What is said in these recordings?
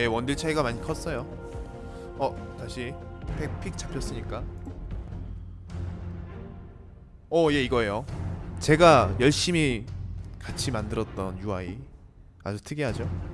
예 원딜 차이가 많이 컸어요. 어 다시 픽, 픽 잡혔으니까. 어예 이거예요. 제가 열심히 같이 만들었던 UI 아주 특이하죠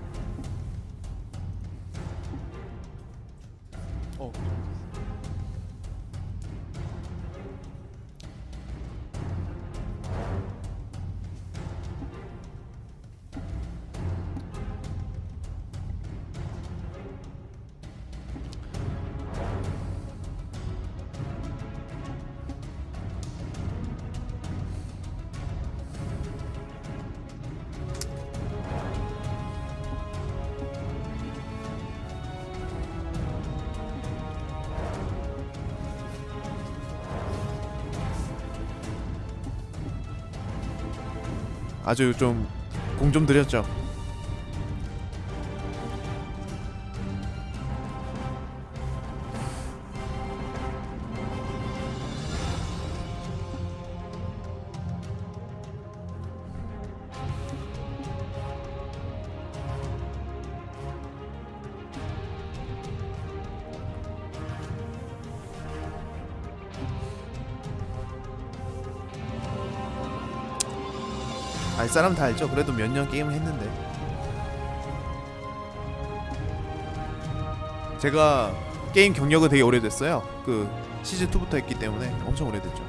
아주 좀 공좀 들였죠. 사람 다 알죠. 그래도 몇 년 게임을 했는데. 제가 게임 경력은 되게 오래됐어요. 그 시즌 2부터 했기 때문에 엄청 오래됐죠.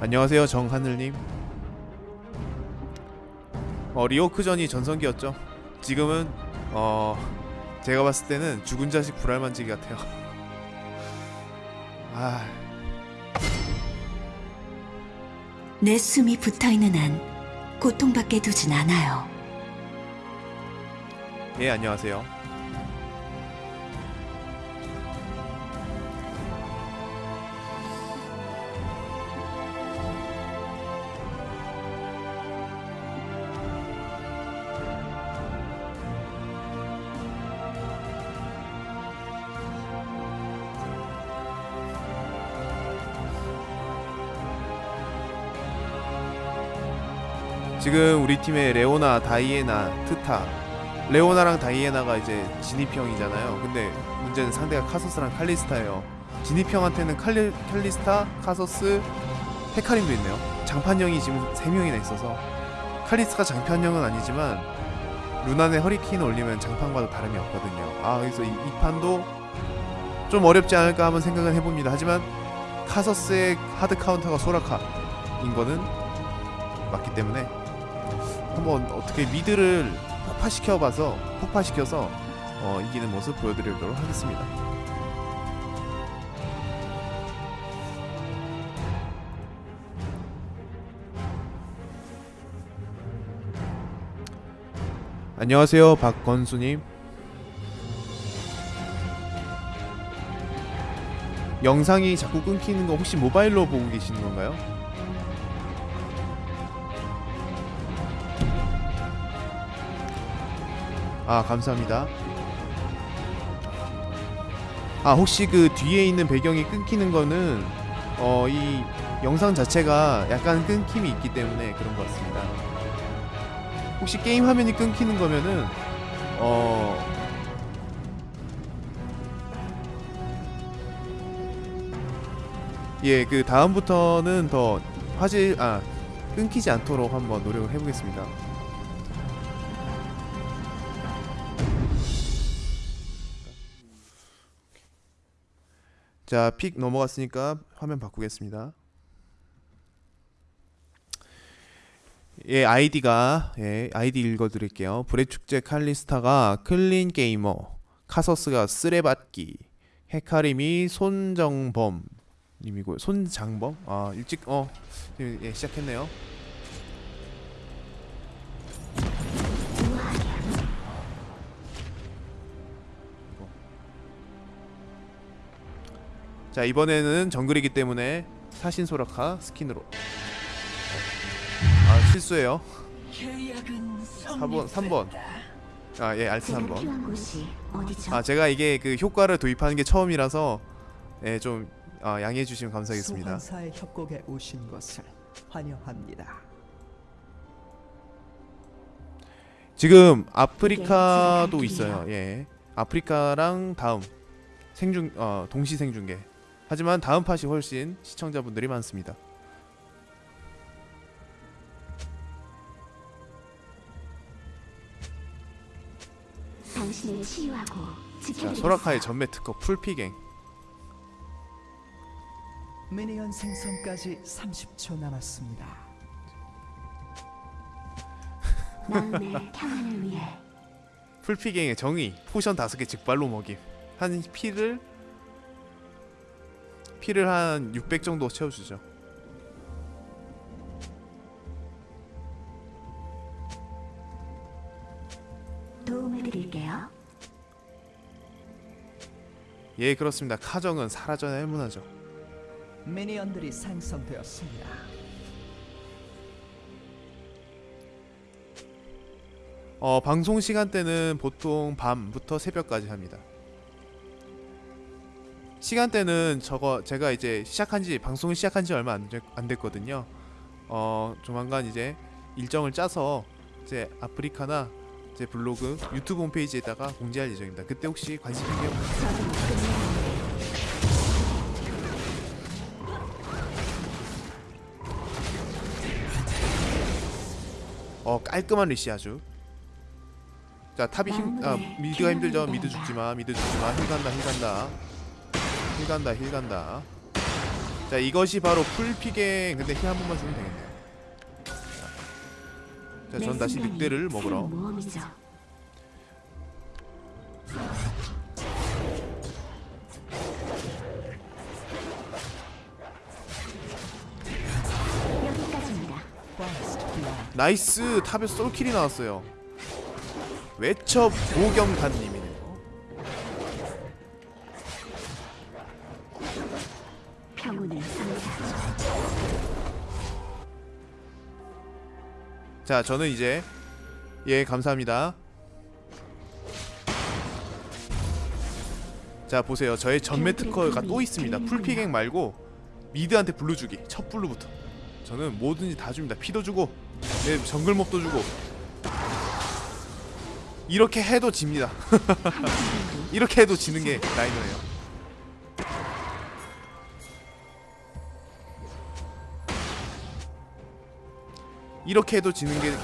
안녕하세요 정하늘님. 어 리오크전이 전성기였죠. 지금은 어 제가 봤을 때는 죽은 자식 불알만지기 같아요. 아. 내 숨이 붙어있는 한 고통받게 두진 않아요. 예 안녕하세요 지금 우리 팀에 레오나, 다이애나, 트타 레오나랑 다이애나가 이제 진입형이잖아요. 근데 문제는 상대가 카서스랑 칼리스타예요. 진입형한테는 칼리, 칼리스타, 카서스, 헤카림도 있네요. 장판형이 지금 3명이나 있어서 칼리스타가 장판형은 아니지만 루난의 허리케인 올리면 장판과도 다름이 없거든요. 아 그래서 이, 이 판도 좀 어렵지 않을까 한번 생각을 해봅니다. 하지만 카서스의 하드 카운터가 소라카인 거는 맞기 때문에 한번 어떻게 미드를 폭파시켜봐서 폭파시켜서 어, 이기는 모습 보여드리도록 하겠습니다. 안녕하세요 박건수님 영상이 자꾸 끊기는 거 혹시 모바일로 보고 계시는 건가요? 아 감사합니다 아 혹시 그 뒤에 있는 배경이 끊기는 거는 어 이 영상 자체가 약간 끊김이 있기 때문에 그런 것 같습니다 혹시 게임 화면이 끊기는 거면은 어 예, 그 다음부터는 더 화질 아 끊기지 않도록 한번 노력을 해보겠습니다. 자, pick 넘어갔으니까 화면 바꾸겠습니다. 예, 아이디가 예, 아이디 읽어 드릴게요. 불의 축제 칼리스타가 clean gamer, 카서스가 쓰레받기, 헤카림이 손정범 님이고요. 손장범? 아 일찍 어 예, 시작했네요. 자 이번에는 정글이기 때문에 사신 소라카 스킨으로 아 실수예요 4번 3번 아 예 알트 제가 3번 필요한 곳이 어디죠? 아 제가 이게 그 효과를 도입하는 게 처음이라서 예, 좀 아, 양해해 주시면 감사하겠습니다. 소환사의 협곡에 오신 것을 환영합니다. 지금 아프리카도 네, 있어요. 예. 아프리카랑 다음 생중 어 동시 생중계. 하지만 다음 팟이 훨씬 시청자분들이 많습니다. 당신을 치유하고 자. 소라카의 전매 특허 풀피갱. minion 생성까지 30초 남았습니다. 마음의 평안을 위해 풀피갱의 정의 potion 다섯 개 직발로 먹임. 한 피를 피를 한 600 정도 채워 주죠. 도움을 드릴게요. 예, 그렇습니다. 카정은 사라져야 할 문화죠. 미니언들이 생성되었습니다. 어, 방송 시간대는 보통 밤부터 새벽까지 합니다. 시간대는 저거 제가 이제 시작한지 방송을 시작한지 얼마 안, 됐- 안 됐거든요. 어, 조만간 이제 일정을 짜서 이제 아프리카나 제 블로그, 유튜브 홈페이지에다가 공지할 예정입니다. 그때 혹시 관심 있게 어 깔끔한 leash 아주. 자 top이 힘, 아 mid가 힘들죠. mid 죽지 마, mid 죽지 마. heal 간다, heal 간다, heal 간다, heal 간다. 자 이것이 바로 풀피갱. 근데 heal 한 번만 주면 되겠네요. 자, 전 다시 늑대를 먹으러. nice top에 솔킬이 나왔어요. 외쳐 보경단님 자 저는 이제 예 감사합니다. 자 보세요 저의 전매 특허가 또 있습니다. 풀피갱 말고 mid한테 blue 주기 첫 blue부터 저는 뭐든지 다 줍니다. 피도 주고 내 정글몹도 주고 이렇게 해도 집니다. 이렇게 해도 지는 게 laner예요. 이렇게 해도 지는 게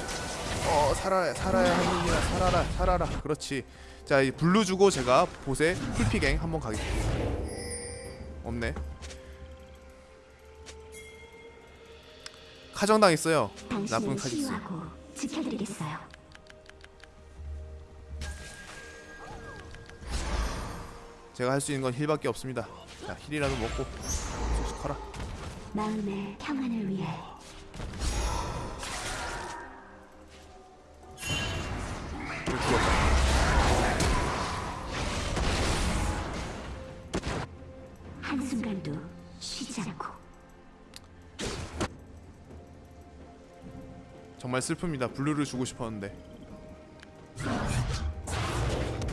어 살아야 살아야 하는구나 살아라 살아라. 그렇지. 자 이 blue 주고 제가 보세 풀피갱 한번 가겠습니다. 없네. 카정 당했어요. 나쁜 치유하고 지켜드리겠어요. 제가 할 수 있는 건 heal밖에 없습니다. 자 heal이라도 먹고 쑥쑥 커라. 마음의 평안을 위해 정말 슬픕니다. 블루를 주고 싶었는데.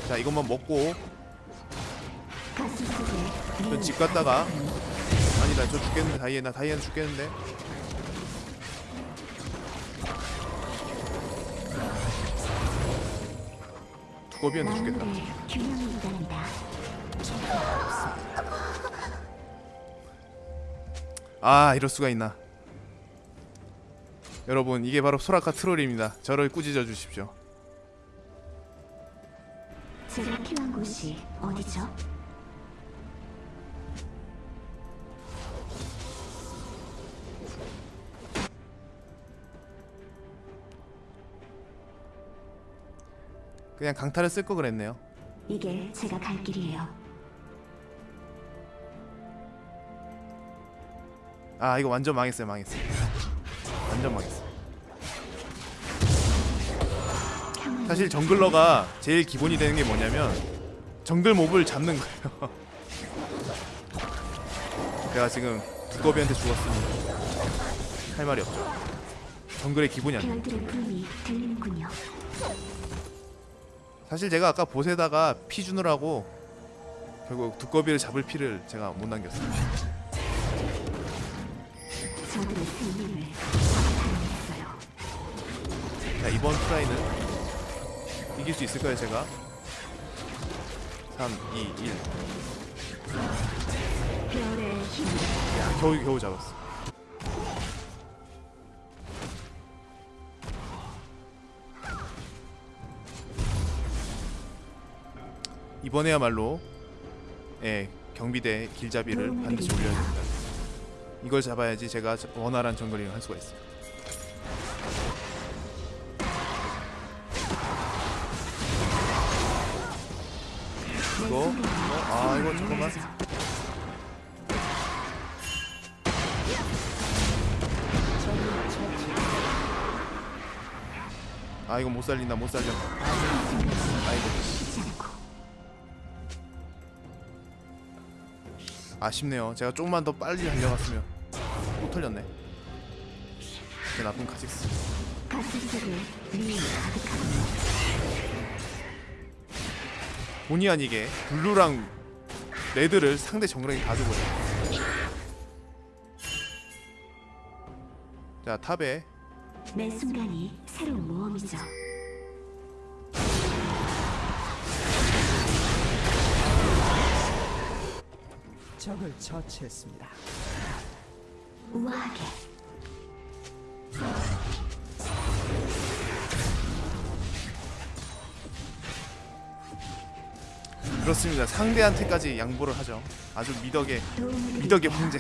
자 이것만 먹고. 전 집 갔다가. 아니다 저 죽겠는데 다이애나 다이애나 죽겠는데. 두꺼비한테 죽겠다. 아 이럴 수가 있나 여러분 이게 바로 소라카 트롤입니다 저를 꾸짖어 주십시오 제가 필요한 곳이 어디죠? 그냥 강타를 쓸 거 그랬네요 이게 제가 갈 길이에요. 아 이거 완전 망했어요 망했어요 완전 망했어 사실 정글러가 제일 기본이 되는 게 뭐냐면 정글 몹을 잡는 거예요 제가 지금 두꺼비한테 죽었으니 할 말이 없죠. 정글의 기본이 들리는군요. 사실 제가 아까 보세다가 피 주느라고 결국 두꺼비를 잡을 피를 제가 못 남겼어요. 자 이번 트라이는 이길 수 있을까요 제가? 3, 2, 1. 별의 힘. 야 겨우 겨우 잡았어. 이번에야말로 예 경비대 길잡이를 반드시 올려야 됩니다. 이걸 잡아야지 제가 원활한 정글링을 할 수가. 이 이거. 아 이거 잠깐만. 아 이거 못 살린다 못 살려. 쉽지 않고. 아쉽네요. 제가 조금만 더 빨리 달려갔으면 또 털렸네. 그 나쁜 카직스 본의 아니게 블루랑 레드를 상대 정글에게 가져버려 자 탑에 매 순간이 새로운 모험이죠. 적을 처치했습니다. 우아하게 그렇습니다 상대한테까지 양보를 하죠 아주 미덕의 미덕의. 황제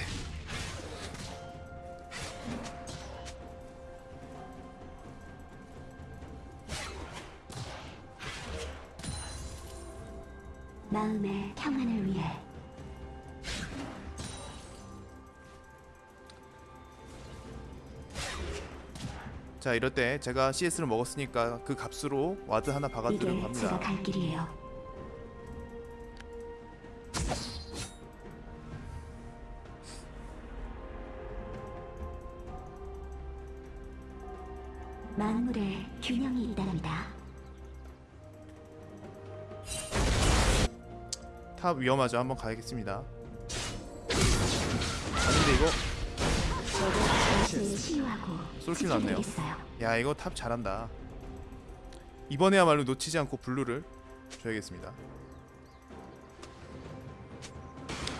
마음의 평안을 위해 자 이럴 때 제가 CS를 먹었으니까 그 값으로 ward 하나 박아드리고 이게 제가 갈 길이에요. top 위험하죠. 한번 가야겠습니다. 아닌데 이거? 솔킬 났네요. 야 이거 top 잘한다. 이번에야말로 놓치지 않고 blue를 줘야겠습니다.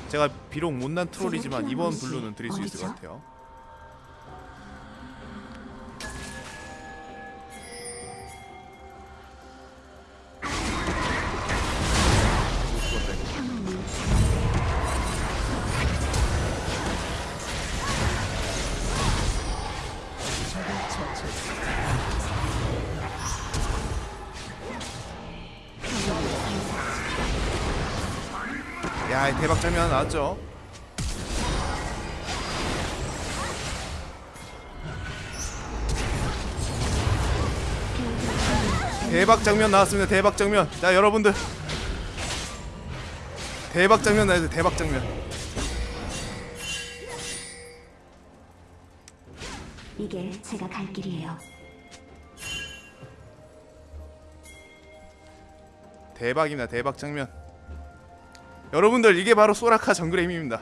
제가 비록 못난 troll이지만 이번 blue는 드릴 수 있을 것 같아요 하나 나왔죠? 대박 장면 나왔습니다. 대박 장면. 자, 여러분들. 대박 장면 나왔어요. 대박 장면. 이게 제가 갈 길이에요. 대박입니다. 대박 장면. 여러분들 이게 바로 소라카 정글의 힘입니다.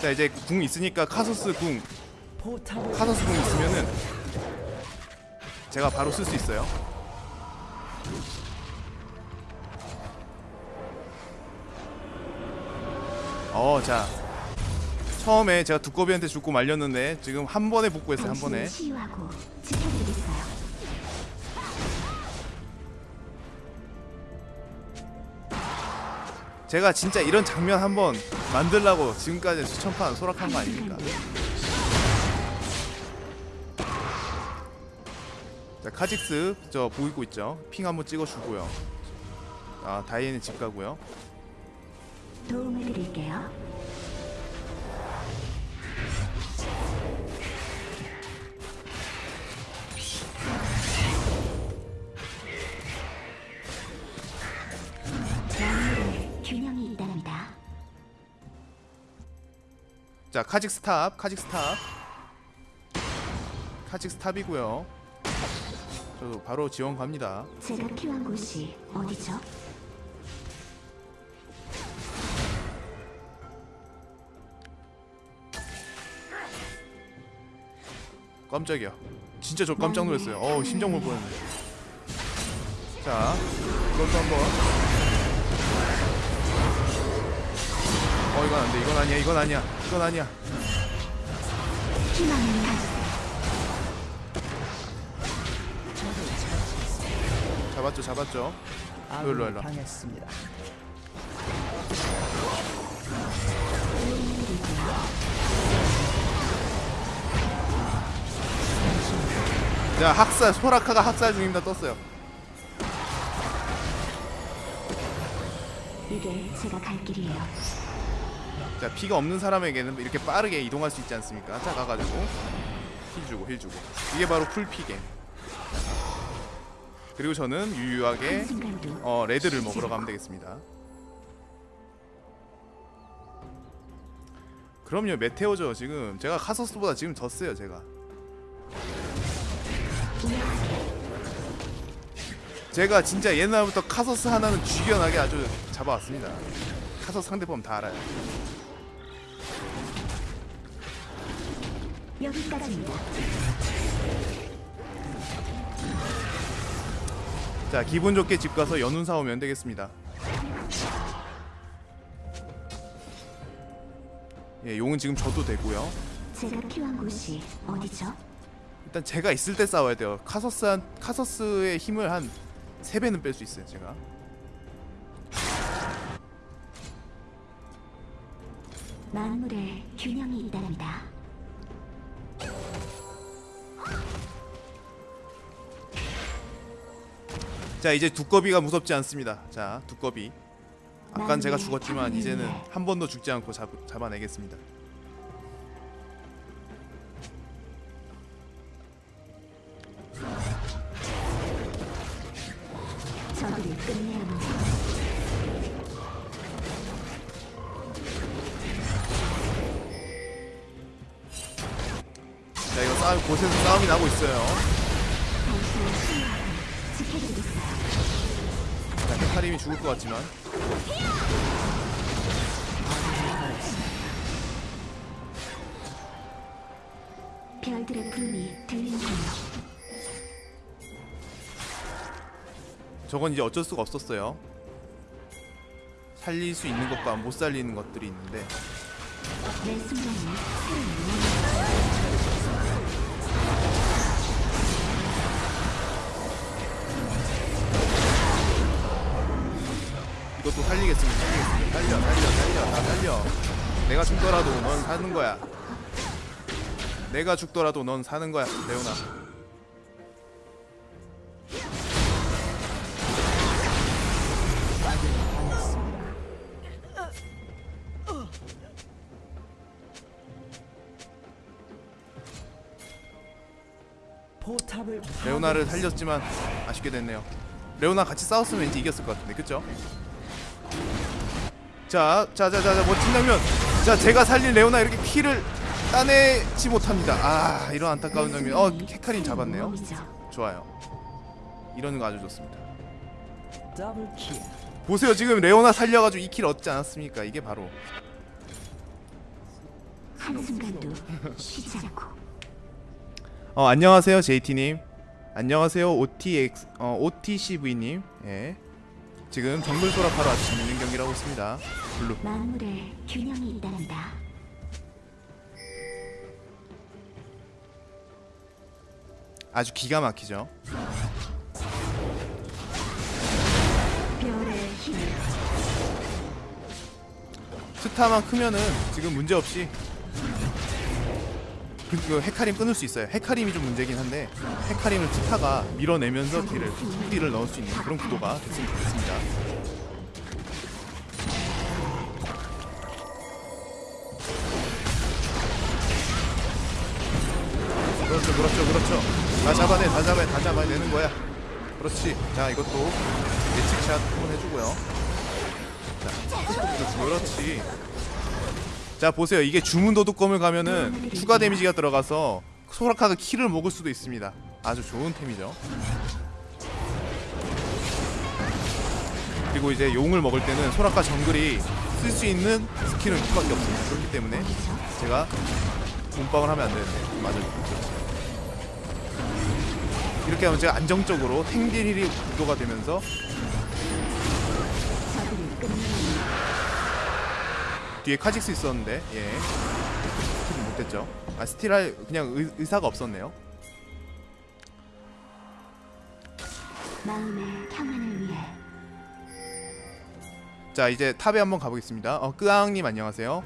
자, 이제 궁 있으니까 카소스 궁, 카소스 궁 있으면은 제가 바로 쓸 수 있어요. 어, 자. 처음에 제가 두꺼비한테 죽고 말렸는데 지금 한 번에 복구했어요. 한 번에. 제가 진짜 이런 장면 한번 만들라고 지금까지 수천판 소락한 거 아닙니까? 자 카직스 저 보이고 있죠? 핑 한번 찍어주고요. 아 다이앤이 집 가고요. 도움을 드릴게요. 균형이. 자 카직스 top 카직스 top 카직스 top이고요 저도 바로 지원 갑니다 제가 필요한 곳이 어디죠? 깜짝이야. 진짜 저 깜짝 놀랐어요. 어우 심장 멎을 뻔했네. 자 이것도 한번. 어 이건 안돼. 이건 아니야. 이건 아니야. 이건 아니야. 잡았죠 잡았죠. 일로, 일로. 자 학살 소라카가 학살 중입니다. 떴어요. 이게 제가 갈 길이에요. 자 피가 없는 사람에게는 이렇게 빠르게 이동할 수 있지 않습니까? 자 가가지고. heal 주고 heal 주고. 이게 바로 풀피갱. 그리고 저는 유유하게 어 red를 먹으러 가면 되겠습니다. 그럼요 메테오죠 지금. 제가 카서스보다 지금 졌어요 제가 제가 진짜 옛날부터 카서스 하나는 쥐겨나게 아주 잡아왔습니다 카서스 상대법 다 알아요 여기까지입니다. 자 기분 좋게 집 가서 연운 사오면 되겠습니다 예 용은 지금 줘도 되고요 제가 필요한 곳이 어디죠? 일단 제가 있을 때 싸워야 돼요. 카서스 카서스의 힘을 한 3배는 뺄 수 있어요, 제가. 만물의 균형이 있답니다. 자, 이제 두꺼비가 무섭지 않습니다. 자, 두꺼비. 아깐 제가 죽었지만 이제는 한 번도 죽지 않고 잡, 잡아내겠습니다. 저건 이제 어쩔 수가 없었어요. 살릴 수 있는 것과 못 살리는 것들이 있는데 이것도 살리겠습니다. 살리겠습니다. 살려, 살려, 살려, 다 살려. 내가 죽더라도 넌 사는 거야. 내가 죽더라도 넌 사는 거야, 레오나. 레오나를. 살렸지만 아쉽게 됐네요. 레오나 같이 싸웠으면 왠지 이겼을 것 같은데, 그쵸? 자, 자, 자, 자, 자, 멋진 장면. 자, 제가 살린 레오나 이렇게 키를 따내지 못합니다. 아, 이런 안타까운 장면. 어, 헤카린 잡았네요. 좋아요. 이런 거 아주 좋습니다. 보세요, 지금 레오나 살려가지고 이킬 얻지 않았습니까? 이게 바로 한순간도 쉬지 않고 어 안녕하세요 JT님 안녕하세요 OTX 어 OTCV님. 예. 지금 정글 소라카로 아주 재밌는 경기를 하고 있습니다. blue. 만물의 균형이 있답니다. 아주 기가 막히죠? 스타만 크면은 지금 문제 없이 그, 그 헤카림 끊을 수 있어요. 헤카림이 좀 문제긴 한데 헤카림을 티타가 밀어내면서 딜을 딜을 넣을 수 있는 그런 구도가 됐으면 좋겠습니다. 그렇죠 그렇죠 그렇죠. 다 잡아내 다 잡아야 다 잡아야 내는 거야. 그렇지. 자 이것도 예측샷 한번 해주고요. 자 그렇지. 자 보세요. 이게 주문 도둑검을 가면은 추가 데미지가 들어가서 소라카가 키를 먹을 수도 있습니다. 아주 좋은 템이죠. 그리고 이제 용을 먹을 때는 소라카 정글이 쓸 수 있는 스킬은 그밖에 없습니다. 그렇기 때문에 제가 몸빵을 하면 안 되는데 맞아요. 이렇게 하면 제가 안정적으로 탱딜 heal이 구도가 되면서 뒤에 카직스 있었는데 예. 스틸 못했죠. 아 스틸할 그냥 의, 의사가 없었네요. 마음의 평안을 위해. 자 이제 탑에 한번 가보겠습니다. 어 끄앙님 안녕하세요.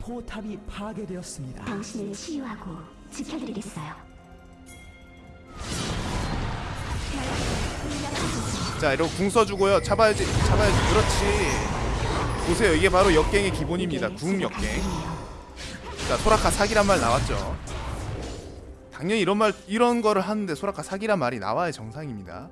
포탑이 파괴되었습니다. 당신을 치유하고 지켜드리겠어요. 자 이러고 궁 써주고요. 잡아야지 잡아야지. 그렇지. 보세요. 이게 바로 역갱의 기본입니다. 궁 역갱. 자 소라카 사기란 말 나왔죠. 당연히 이런 말 이런 거를 하는데 소라카 사기란 말이 나와야 정상입니다.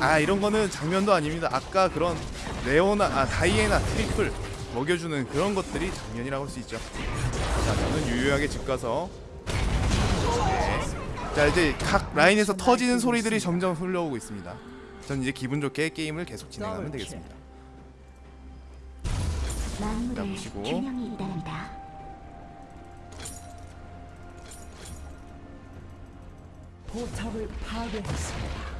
아 이런 거는 장면도 아닙니다. 아까 그런 레오나 아 다이애나 트리플 먹여주는 그런 것들이 장면이라고 할 수 있죠. 자 저는 유유하게 집 가서 네. 자 이제 각 라인에서 터지는 소리들이 점점 흘러오고 있습니다 전 이제 기분 좋게 게임을 계속 진행하면 되겠습니다 자, 보시고. 포탑을 파괴했습니다.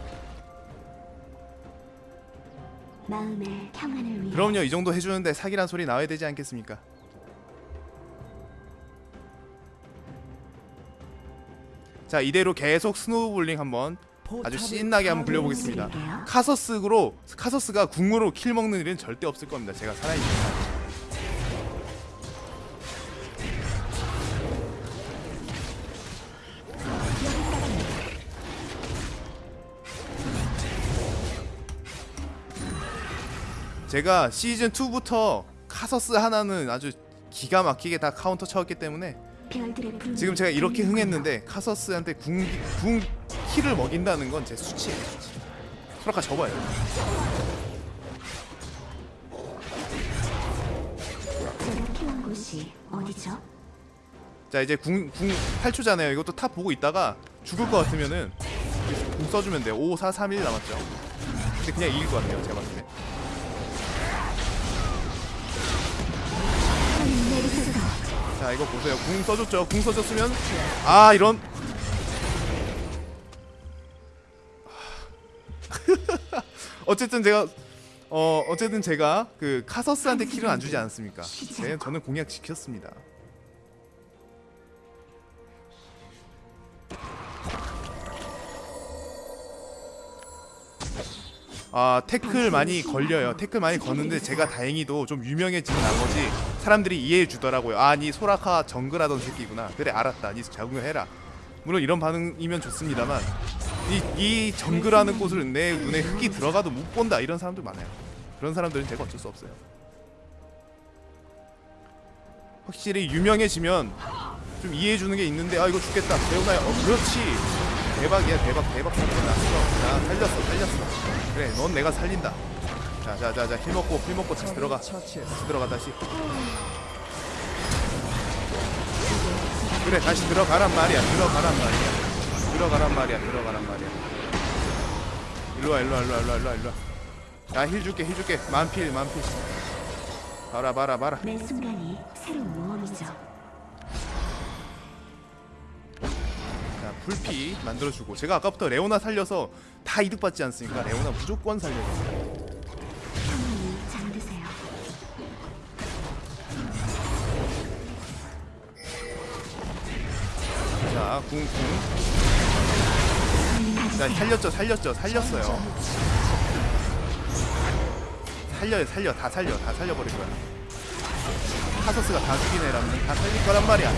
마음의 평안을 위해 그럼요 이 정도 해주는데 사기란 소리 나와야 되지 않겠습니까 자 이대로 계속 snowballing 한번 아주 신나게 한번 굴려보겠습니다 드릴게요. 카서스로 카서스가 궁으로 kill 먹는 일은 절대 없을 겁니다 제가 살아있는 한. 제가 시즌 2부터 카서스 하나는 아주 기가 막히게 다 카운터 쳐왔기 때문에 지금 제가 이렇게. 흥했는데 카서스한테 궁, 궁 kill을 먹인다는 건 제 수치예요 수치. 소라카 접어요? 자 이제 궁, 궁 8초잖아요 이것도 탑 보고 있다가 죽을 것 같으면은 궁 써주면 돼요 5, 4, 3, 1 남았죠 근데 그냥 이길 것 같아요 제가 봤을 때 자 이거 보세요. 궁 써줬죠? 궁 써줬으면? 아 이런. 어쨌든 제가 어 어쨌든 제가 그 카서스한테 킬은 안 주지 않았습니까? 네, 저는 공약 지켰습니다. 아 태클 많이 걸려요. 태클 많이 걷는데 제가 다행히도 좀 유명해진 나머지 사람들이 이해해 주더라고요. 아니 소라카 정글하던 새끼구나. 그래 알았다. 니 적응해라. 물론 이런 반응이면 좋습니다만 이, 이 정글하는 곳을 내 눈에 흙이 들어가도 못 본다. 이런 사람들 많아요. 그런 사람들은 제가 어쩔 수 없어요. 확실히 유명해지면 좀 이해해 주는 게 있는데 아 이거 죽겠다. 레오나야 어 그렇지. 대박이야. 대박 대박. 사건 났어 자 살렸어 살렸어. 그래 넌 내가 살린다 자자자자 heal 먹고 heal 먹고 다시 들어가. 다시 들어가 다시. 그래 다시 들어가란 말이야. 들어가란 말이야. 들어가란 말이야 들어가란 말이야. 일로와 일로와 일로와 일로와 일로와. 일로와 야 heal 줄게 heal 줄게. 만피 만피. 봐라 봐라 봐라. 매 순간이 새로운 모험이죠. 자 불피 만들어주고. 제가 아까부터 레오나 살려서 다 이득 받지 않습니까? 레오나 무조건 됩니 자 궁궁 자 살렸죠 살렸죠 살렸어요. 살려요 살려 다 살려 다 살려버릴 거야. 카서스가 다 죽인 애라면. 다 살릴 거란 말이야.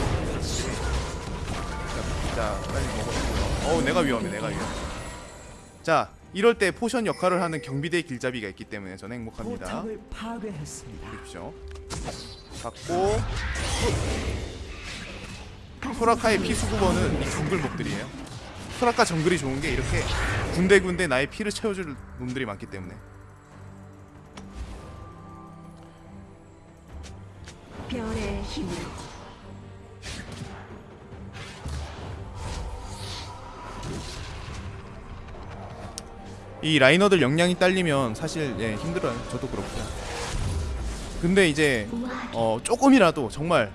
자, 자 빨리 먹어주고요. 어우 내가 위험해 내가 위험해. 자 이럴 때 potion 역할을 하는 경비대 길잡이가 있기 때문에 저는 행복합니다. 보십시오. 받고 소라카의 피수급원은 이 정글몹들이에요. 소라카 정글이 좋은 게 이렇게 군데군데 나의 피를 채워줄 놈들이 많기 때문에 별의 힘으로 이 라이너들 역량이 딸리면 사실 예, 힘들어요. 저도 그렇고요. 근데 이제 어 조금이라도 정말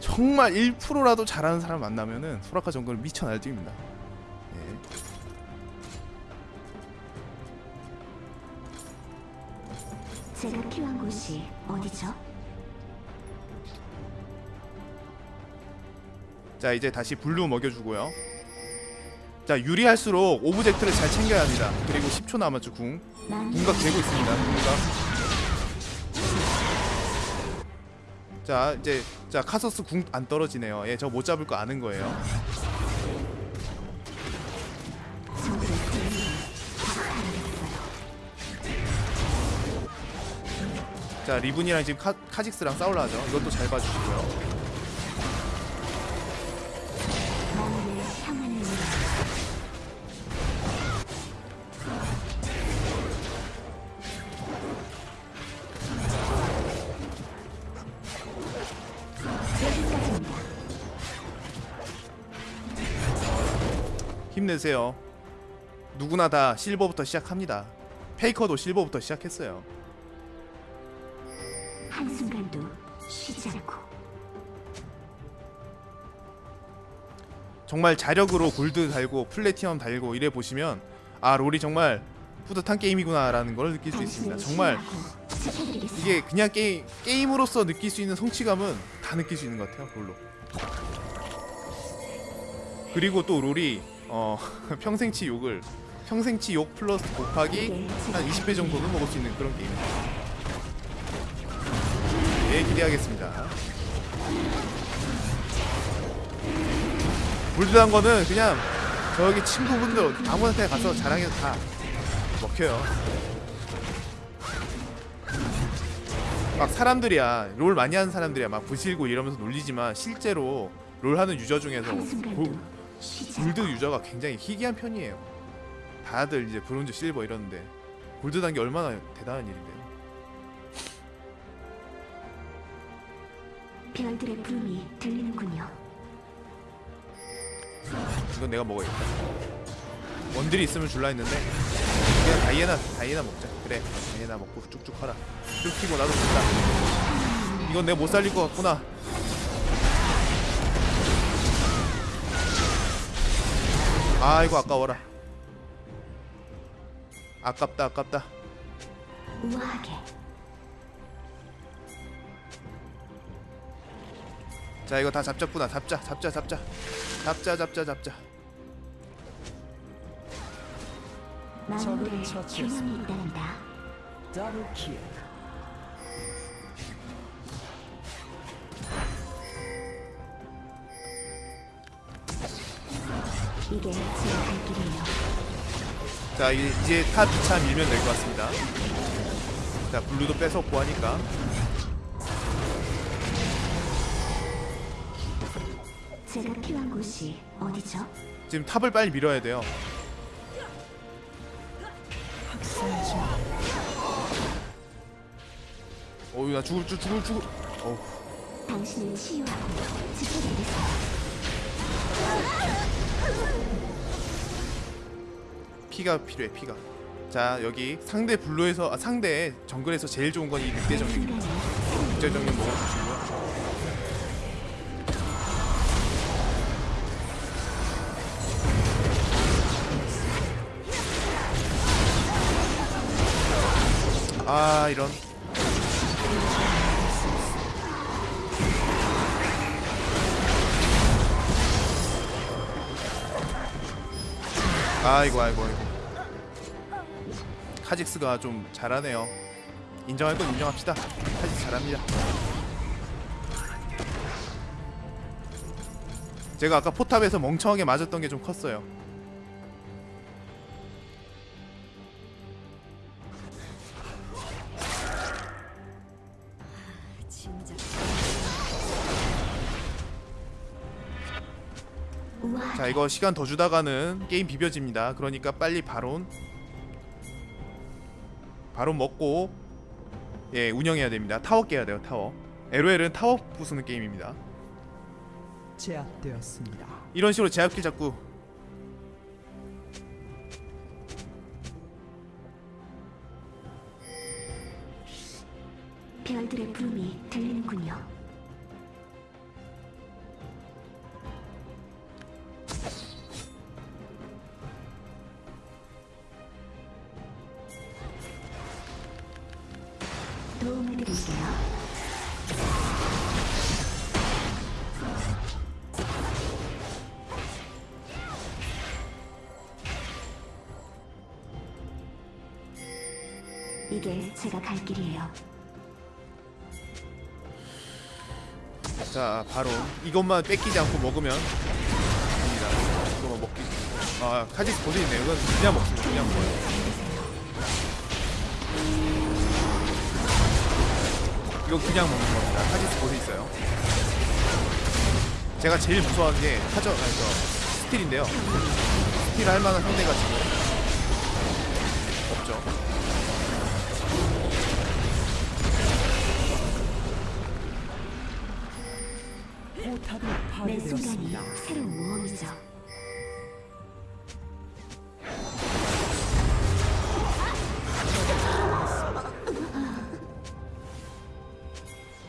정말 1%라도 잘하는 사람 만나면은 소라카 정글 미쳐 날뛰입니다. 예. 제가 필요한 곳이 어디죠? 자 이제 다시 블루 먹여주고요. 자 유리할수록 object를 잘 챙겨야 합니다. 그리고 10초 남았죠 궁. 난 궁각 되고 있습니다. 궁각. 자 이제 자 카서스 궁 안 떨어지네요. 예, 저 못 잡을 거 아는 거예요. 자 리븐이랑 지금 카, 카직스랑 싸울라 하죠. 이것도 잘 봐주시고요. 힘내세요. 누구나 다 실버부터 시작합니다. 페이커도 실버부터 시작했어요. 한순간도 쉬지 않고 정말 자력으로 골드 달고 플래티넘 달고 이래 보시면 아 롤이 정말 뿌듯한 게임이구나 라는 걸 느낄 수 있습니다. 정말. 이게 그냥 게임 게임으로서 느낄 수 있는 성취감은 다 느낄 수 있는 것 같아요 롤로. 그리고 또 롤이 어 평생치 욕을 평생치 욕 플러스 곱하기 한 20배 정도는 먹을 수 있는 그런 게임입니다. 네 기대하겠습니다. 불드한 거는 그냥 저기 친구분들 아무한테 가서 자랑해도 다 먹혀요. 막 사람들이야 롤 많이 하는 사람들이야 막 부실고 이러면서 놀리지만 실제로 롤 하는 유저 중에서 않고 골드 유저가 굉장히 희귀한 편이에요. 다들 이제 브론즈, 실버 이러는데 골드 단계 얼마나 대단한 일인데요. 별들의 부름이 들리는군요. 이건 내가 먹어야겠다. 원딜이 있으면 줄라 했는데 그냥 다이애나 다이애나 먹자. 그래 다이애나 먹고 쭉쭉 하라. 쭉 키고 나도 죽다. 이건 내가 못 살릴 것 같구나. 아이고 아까워라. 아깝다 아깝다. 우아하게 자 이거 다 잡자꾸나 잡자 잡자 잡자 잡자 잡자 잡자 적을 처치했습니다. double kill. 이게 제 갈 길이에요. 자 이- 이제 탑 2차 밀면 될 것 같습니다 자 블루도 뺏었고 하니까 제가 필요한 곳이 어디죠? 지금 탑을 빨리 밀어야 돼요. 어우 나 죽을 줄 죽을 죽을 어우 당신을 치유하고 지켜드리겠습니다. 피가 필요해 피가. 자 여기 상대 블루에서 아, 상대 정글에서 제일 좋은 건 이 늑대 정령입니다. 늑대 정령 먹어주시고요. 아 이런 아이고 아이고 아이고. 카직스가 좀 잘하네요. 인정할 건 인정합시다. 카직스 잘합니다. 제가 아까 포탑에서 멍청하게 맞았던 게 좀 컸어요 이거 시간 더 주다가는 게임 비벼집니다. 그러니까 빨리 바론 바론 먹고 예 운영해야 됩니다. 타워 깨야 돼요 타워. LOL은 타워 부수는 게임입니다. 제압되었습니다. 이런 식으로 제압 kill 잡고 별들의 부름이 들리는군요. 제가 갈 길이에요. 자 바로 이것만 뺏기지 않고 먹으면 됩니다. 이거만 먹기. 아 카직스 봇에 있네요. 이건 그냥 먹습니다. 그냥 먹어요. 이거 그냥 먹는 겁니다. 카직스 봇에 있어요. 제가 제일 무서워하는 게 카저 아니 저 스틸인데요. 스틸 할 만한 상대가 지금 포탑이 매 순간이 파괴되었습니다. 새로운 모험이죠.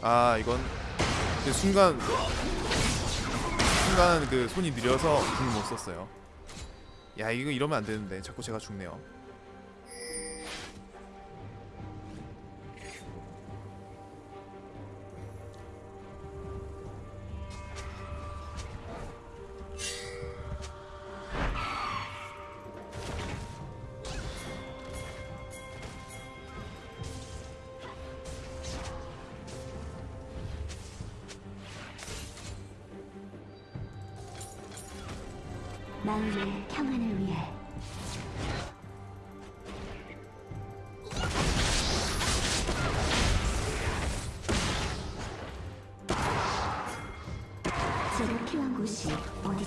아 이건 그 순간 순간 그 손이 느려서 궁을 못 썼어요. 야 이거 이러면 안 되는데 자꾸 제가 죽네요.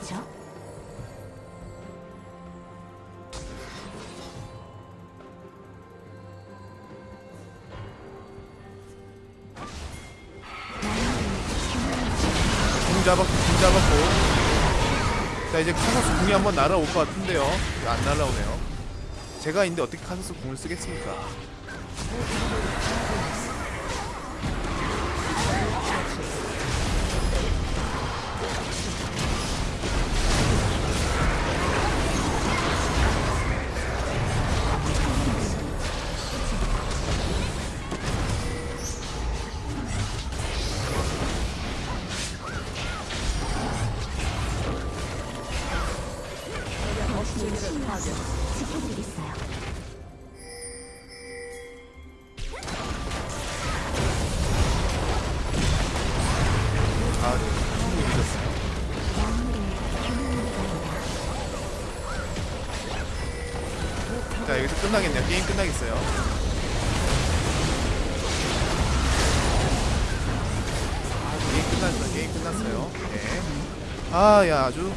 어디죠? 궁 잡았고 궁 잡았고 자 이제 카사스 궁이 한번 날아올 것 같은데요. 안 날아오네요. 제가 있는데 어떻게 카사스 궁을 쓰겠습니까? 게임 끝났어. 게임 끝났어요. 네. 아, 야 아주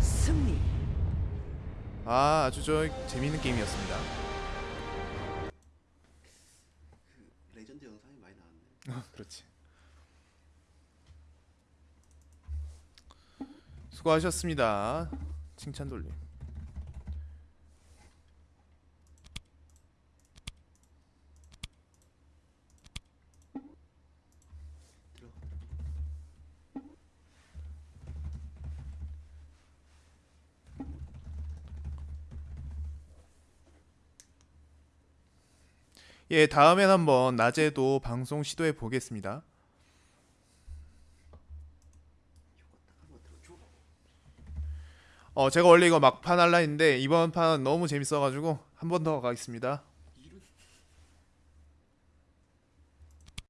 승리. 아 아주 저 재밌는 게임이었습니다. 레전드 영상이 많이 나왔네. 아, 그렇지. 수고하셨습니다. 칭찬 돌림. 예, 다음엔 한번 낮에도 방송 시도해 보겠습니다. 어, 제가 원래 이거 막판 할라 했는데 이번 판 너무 재밌어가지고 한 번 더 가겠습니다.